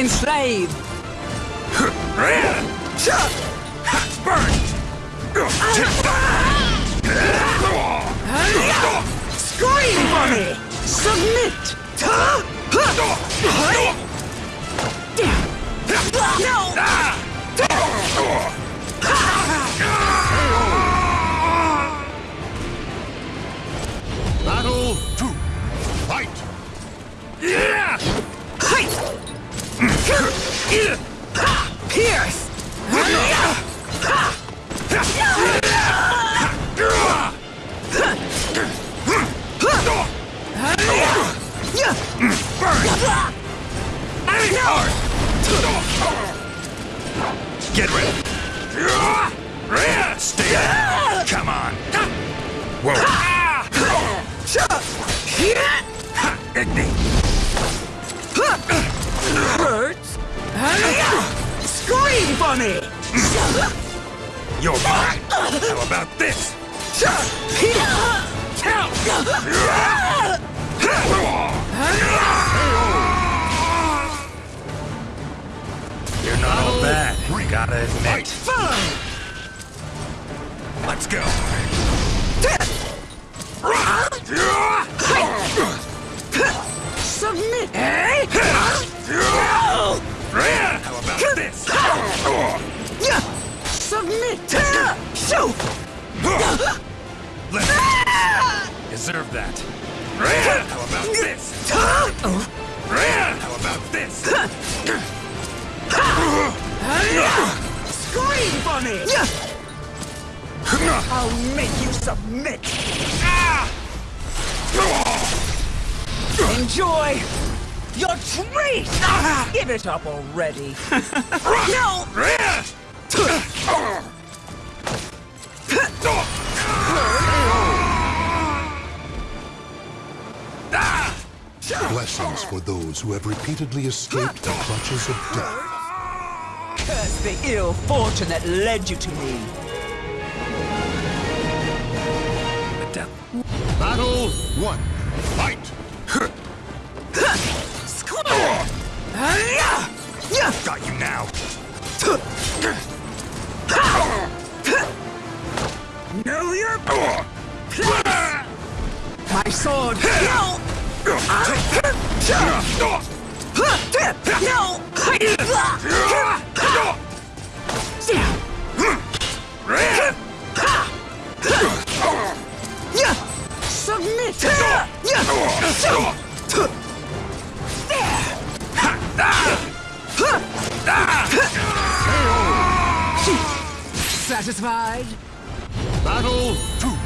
Enslave! Scream for me! Submit! No! All. Gotta admit. Fight. Let's go. Submit! How about this? Submit! Shoot! Deserve that. How about this? How about this? Scream me! I'll make you submit! Enjoy your treat! Give it up already! no! Blessings for those who have repeatedly escaped the clutches of death. Curse the ill fortune that led you to me! Battle one. Fight. Got you now. Know your My sword! No! No! Submit! Satisfied? Battle two.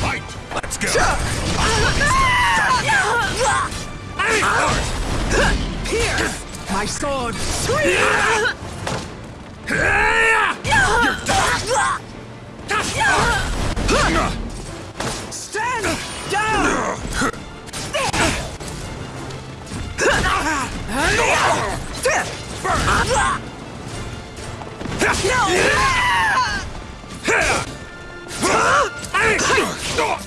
Fight. Let's go. My sword! Stand down! Battle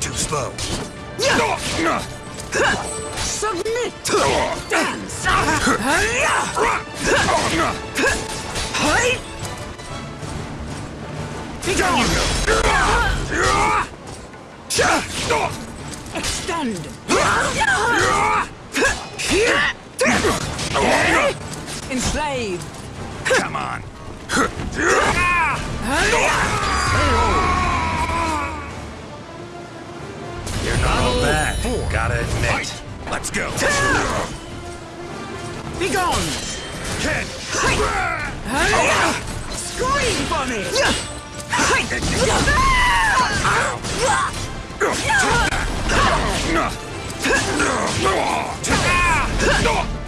Too slow. Submit! To the dance! Hey! Extend! Enslave! Come on. Gotta admit. Let's go. Be gone! Ken. Scream for me! No!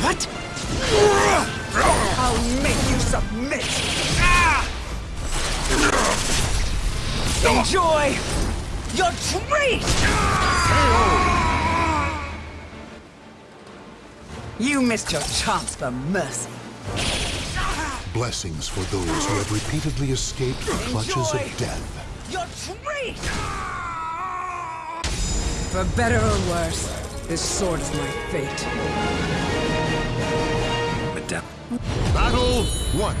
What? I'll make you submit. Ah! Enjoy your treat. You missed your chance for mercy. Blessings for those who have repeatedly escaped the clutches Enjoy. of death. Your treat. For better or worse, this sword's my fate. Battle One.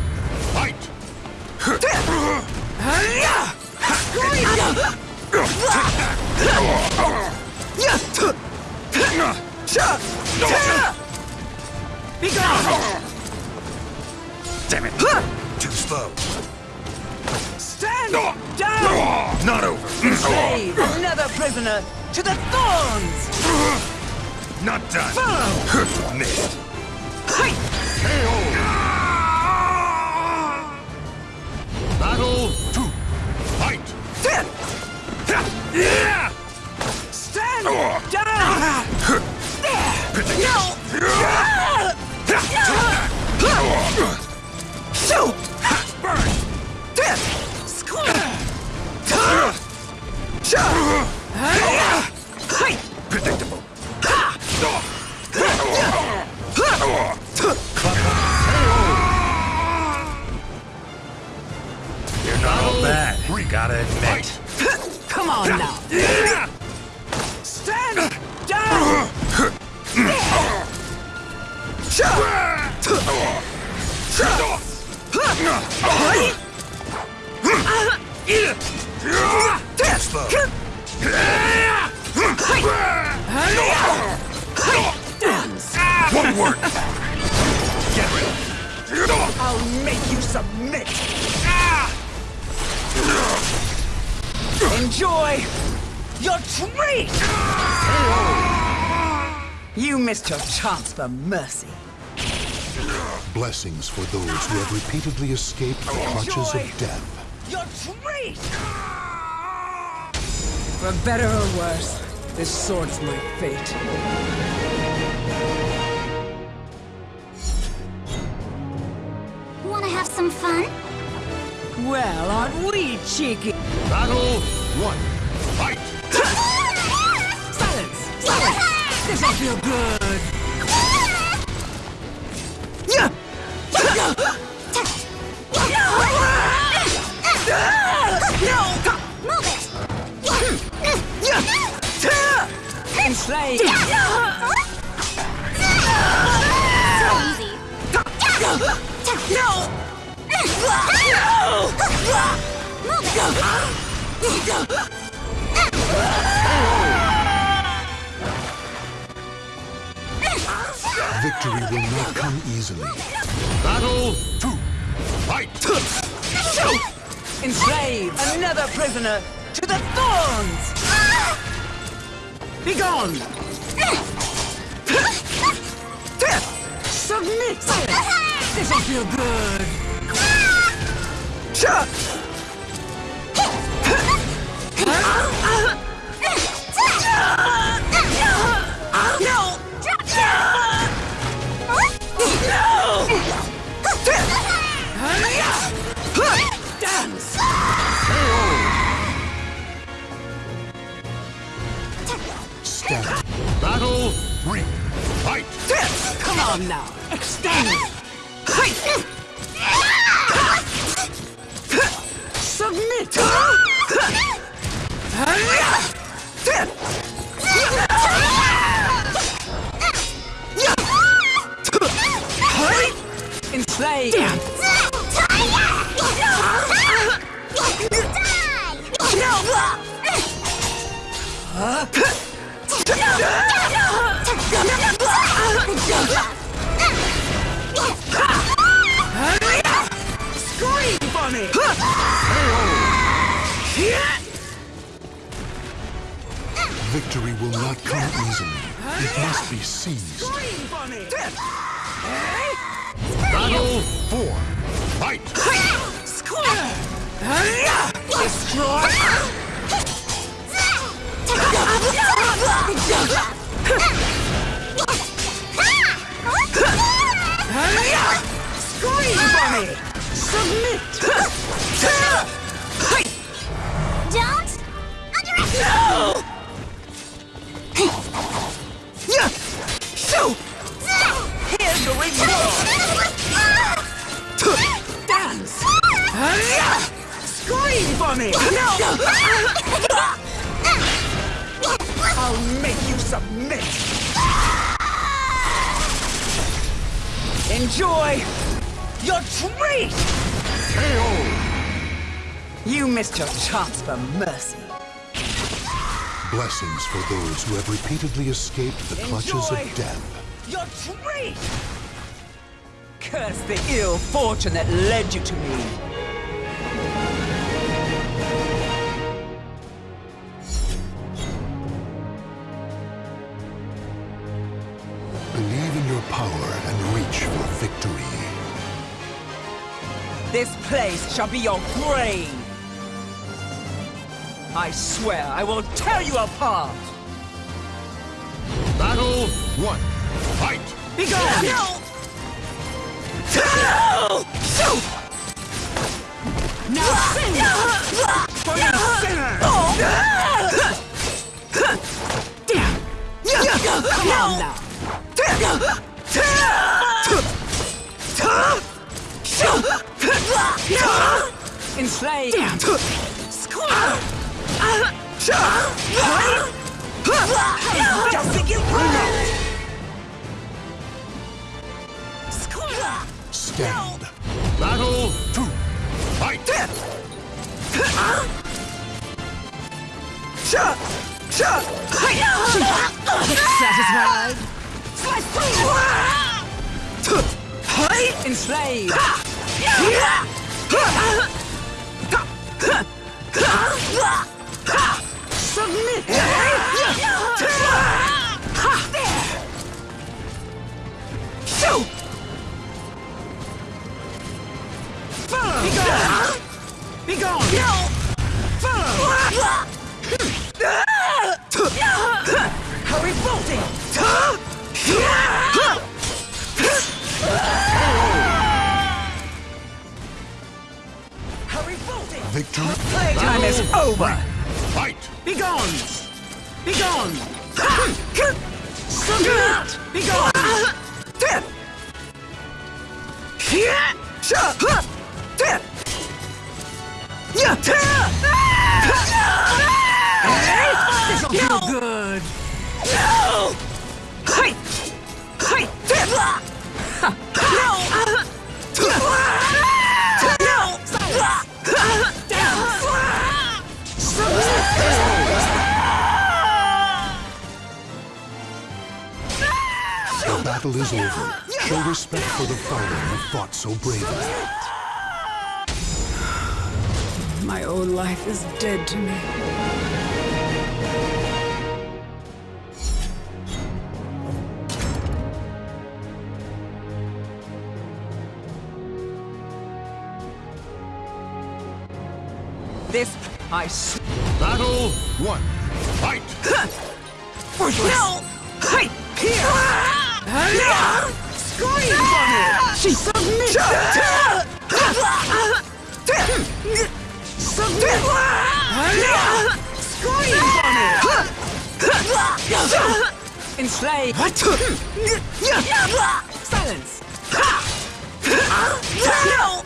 Fight! Damn it! Too slow. Stand down! Not over. Mm. Slave, another prisoner to the thorns! Not done. Follow! Missed. Hey! Battle two. Fight. Stand uh. down! No! Enjoy your treat! You missed your chance for mercy. Blessings for those who have repeatedly escaped the clutches of death. Your treat! For better or worse, this sword's my fate. Wanna have some fun? Well, aren't we cheeky? Battle one. Fight. Silence! Silence! This'll feel good! Yeah! Move it! Enslaved! So easy. Easily. Battle two. Fight. Enslave another prisoner to the thorns! Be gone! Submit! This'll feel good! No! Three. Fight. Come on now! Extend! Chance for mercy. Blessings for those who have repeatedly escaped the clutches Enjoy. of death. Your treat! Curse the ill fortune that led you to me. Believe in your power and reach for victory. This place shall be your grave. I swear I will tear you apart. Battle one. Fight! Be gone! No! Now sing! For you sinner! Come on now! Enslaved! Just think you Stand. Battle two. Fight! Satisfied? Enslaved! Submit! Follow! Be gone! Be gone! Follow! How revolting! How revolting! Victory. Playtime is over! Fight! Be gone! Be gone! Submit! Be gone! This'll battle is over. Show respect for the fallen who fought so bravely. My own life is dead to me. This I. Battle one. Fight! No! Hey! Here! Ah! Scream from it! She submits! Submit! Scream from it! Enslave! Silence! No!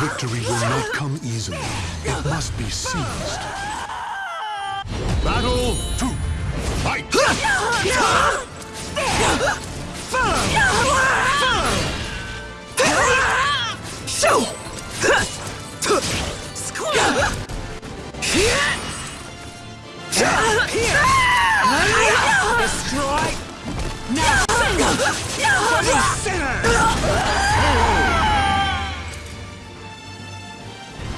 Victory will not come easily. It must be seized. Battle two. Fight! Destroy! Now! For the sinner!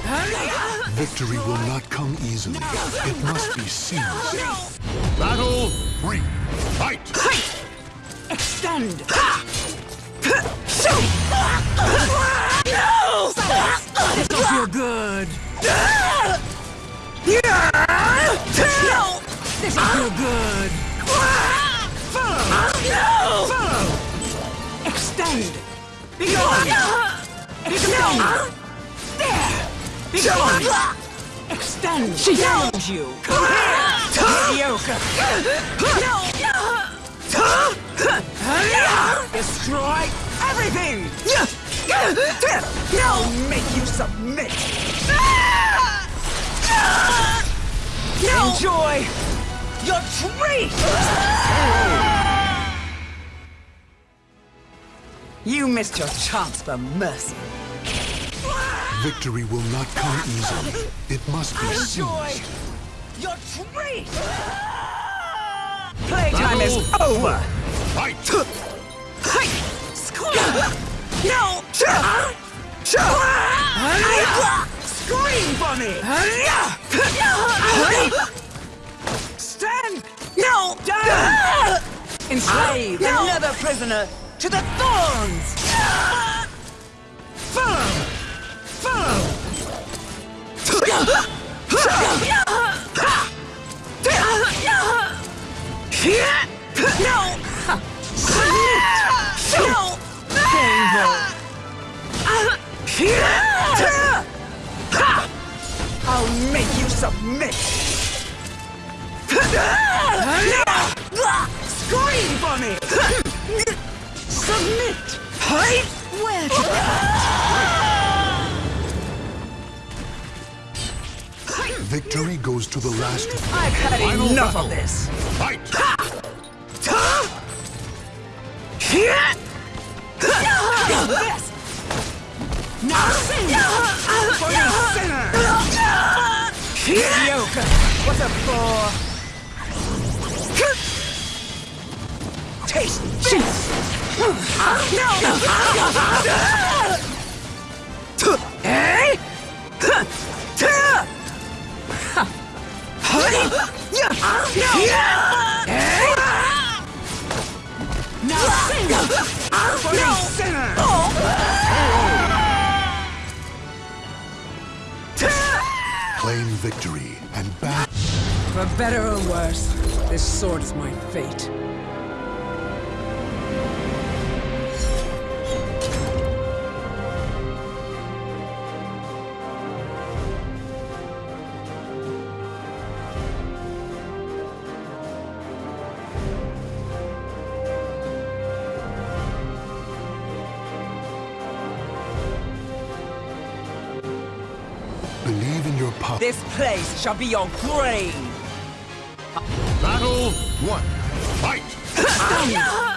Victory will not come easily. It must be seized. Battle three. Fight! Extend! This'll feel good! This'll feel good! Follow! Follow! Extend! Extend! Be gone! Extend! She found you! Come here! Mediocre! No! Destroy! destroy everything! I'll make you submit! Enjoy your treat! You missed your chance for mercy. Victory will not come easily. It must be Enjoy seized. your treat! Playtime is over! Fight! Hey! Squeeze! No! Scream for me! Stand! No! Down! Enslave another prisoner to the thorns! Follow! I'll make you submit! Scream for me! Submit! Where Victory goes to the last. I've had Final enough battle. of this! Fight! This! Now sing! For the sinner! Mediocre! What a bore! Taste this! No! Eh? Claim victory and back. For better or worse, this sword is my fate. This place shall be your grave! Battle one. Fight!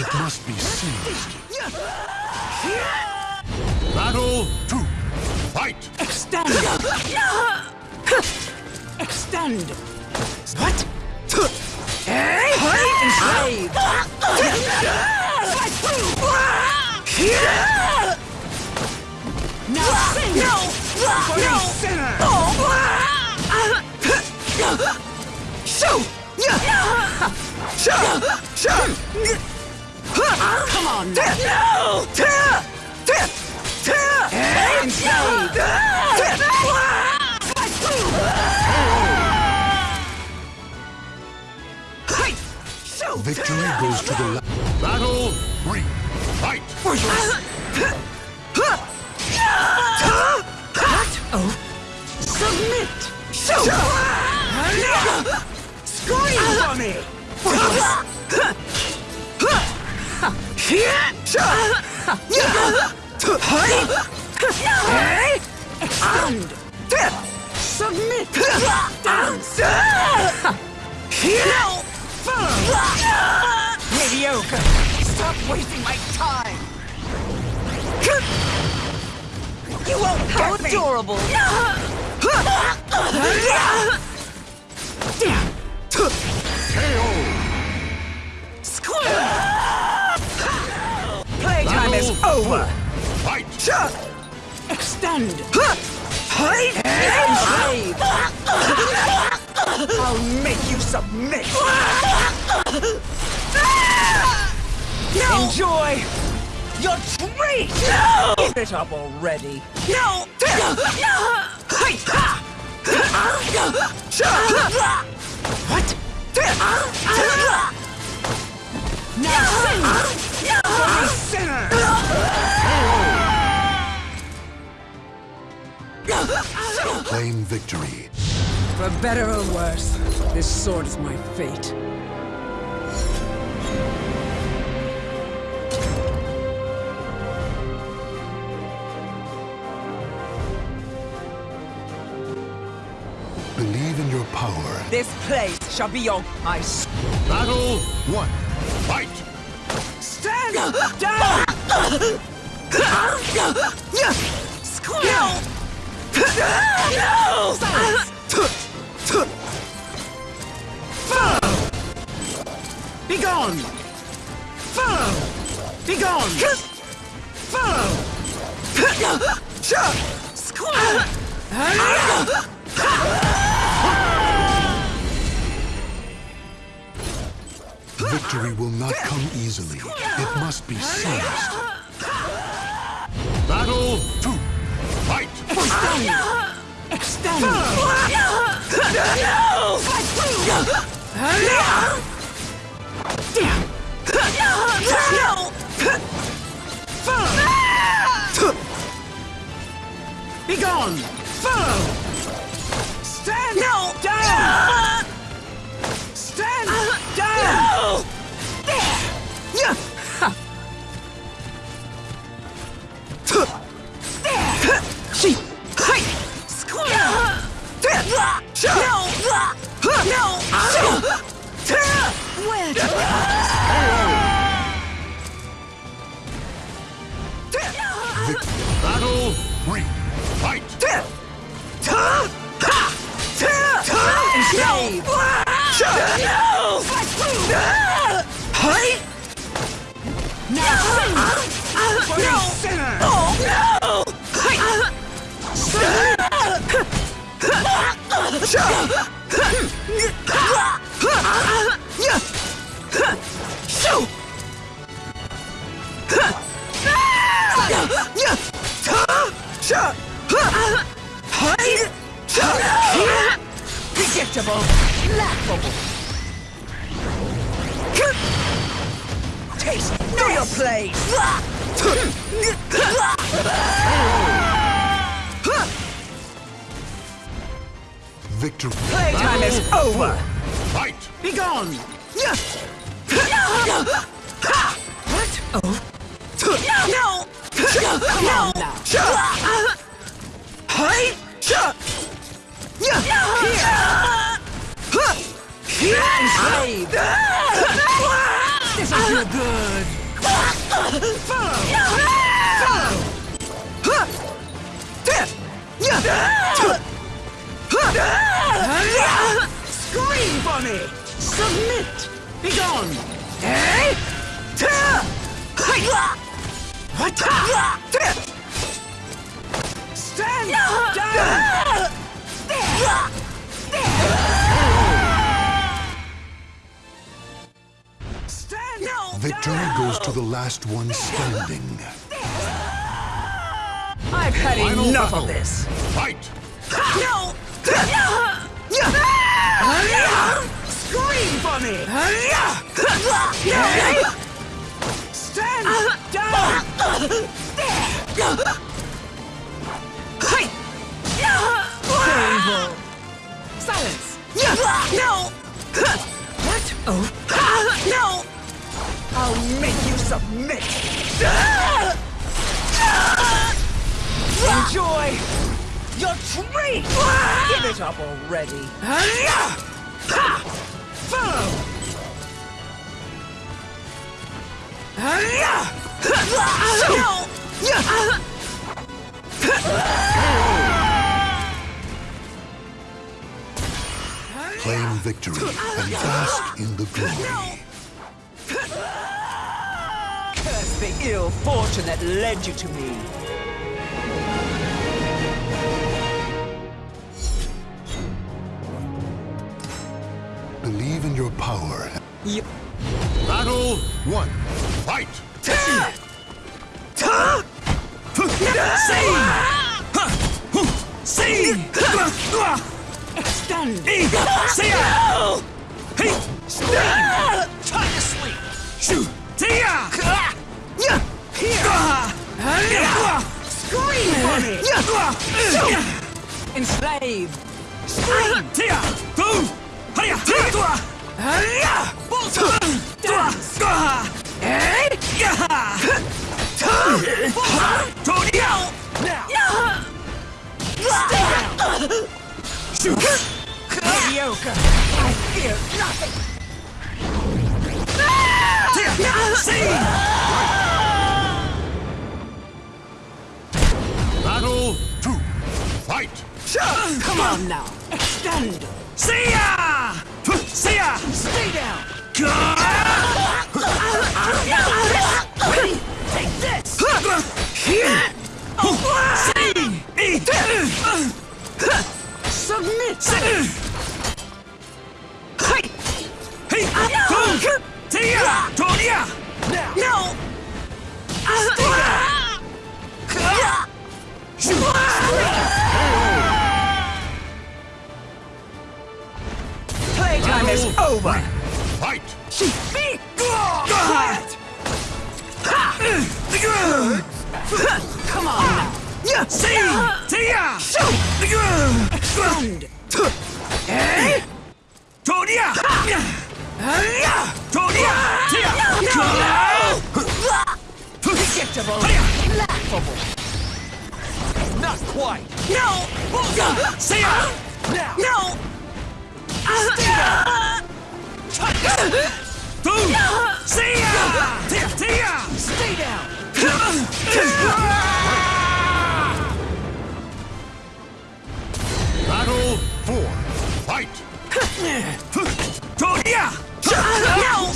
It must be seized. Battle two. Fight! Extend! Extend! What? Hey! Enslave! Slice through! Now sing! No! For no! sinner! Shoot! Come on! No! Enslave! Slice through! Victory goes to the last. Battle three. Fight! What? Oh. Submit! Shoot! Scream for me! Extend! Submit! Dance! No! Follow! Mediocre! Stop wasting my time! You won't How adorable. Give it up already. No. What? Now sing sinner. Claim victory. For better or worse, this sword is my fate. Believe in your power. This place shall be your ice. Battle one. Fight! Stand down! No! Be gone! Follow! Be gone! Follow! Victory will not come easily. It must be seized. Battle two. Fight! Extend! Be gone! Follow! Scream for me! Submit! Be gone! Eh? What? Stand down! Stand Victory goes to the last one standing. I've had Final enough battle. of this! Fight! No! Scream for me! Stand down! Silence! No! What? Oh? No! I'll make you submit! Enjoy your tree! Ah! Give it up already! Follow! Claim victory and bask in the glory. Curse the ill fortune that led you to me. Your power. You... Battle One, fight! See! Extend! See Hey! Stand! Time to sleep! Shoot! Tia! Here! Scream! Enslave! Scream! Tia! Two! Hiya! Tua! Hiya! Dance! Tonya! Now! Shoot! Mediocre! I fear nothing! See! Battle Two, fight! Come on now! Extend! See ya! See ya! Stay down! Ready? Take this! Submit! Hey! Hey! Tia! Tonya! Now! Over! Fight! Be quiet! Come on now! See! Tia! Extend! Eh? Tonya! Tonya! Tia! Predictable! Laughable! Not quite! No! See! Now! No! Stay down! Two! See ya! Tia! Stay down! Battle Four, fight! Tonya! No!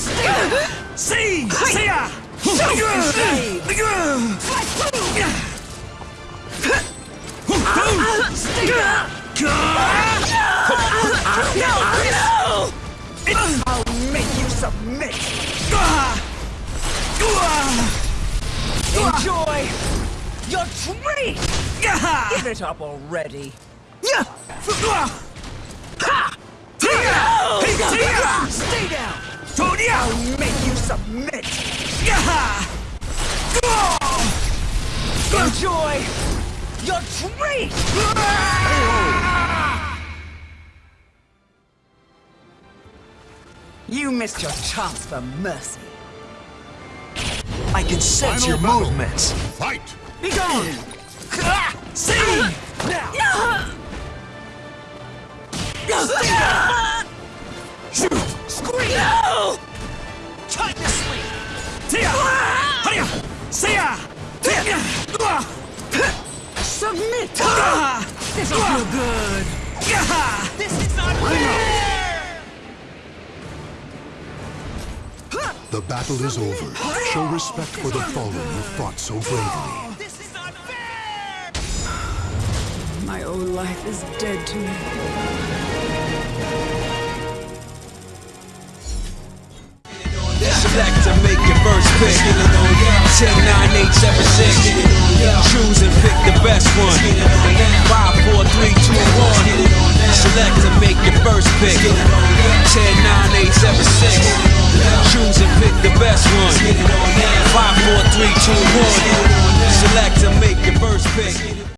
See! See ya! Stay down! I'll submit! Enjoy your treat! Give it up already! Stay down! I'll make you submit! Enjoy your treat! You missed your chance for mercy. I can sense Final your battle. movements. Fight! Be gone! Ah, see! Now! Stay down! Shoot! Scream! No! Time to sleep! Tia! Hiya! Sia! Submit! Ah. This'll feel good! Ah. This is not fair! The battle is over. Show respect for the fallen who fought so bravely. This is not fair! My own life is dead to me. Select to make your first pick. 10, 9, 8, 7, 6. Choose and pick the best one. 5, 4, 3, 2, 1. Select to make your first pick. 10, 9, 8, 7, 6. Choose and pick the best one. 5, 4, 3, 2, 1. Select to make your first pick.